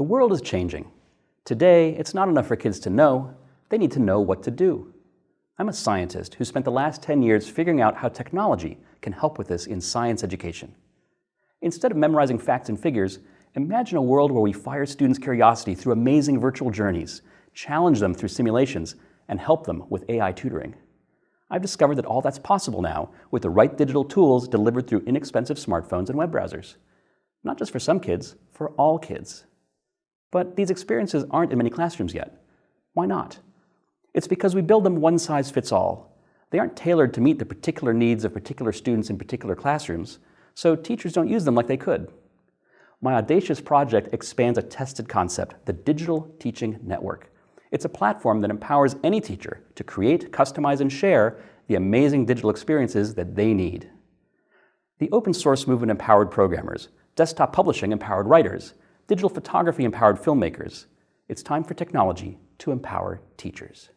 The world is changing. Today, it's not enough for kids to know, they need to know what to do. I'm a scientist who spent the last 10 years figuring out how technology can help with this in science education. Instead of memorizing facts and figures, imagine a world where we fire students' curiosity through amazing virtual journeys, challenge them through simulations, and help them with AI tutoring. I've discovered that all that's possible now with the right digital tools delivered through inexpensive smartphones and web browsers. Not just for some kids, for all kids. But these experiences aren't in many classrooms yet. Why not? It's because we build them one size fits all. They aren't tailored to meet the particular needs of particular students in particular classrooms, so teachers don't use them like they could. My audacious project expands a tested concept, the Digital Teaching Network. It's a platform that empowers any teacher to create, customize, and share the amazing digital experiences that they need. The open source movement empowered programmers, desktop publishing empowered writers, digital photography empowered filmmakers. It's time for technology to empower teachers.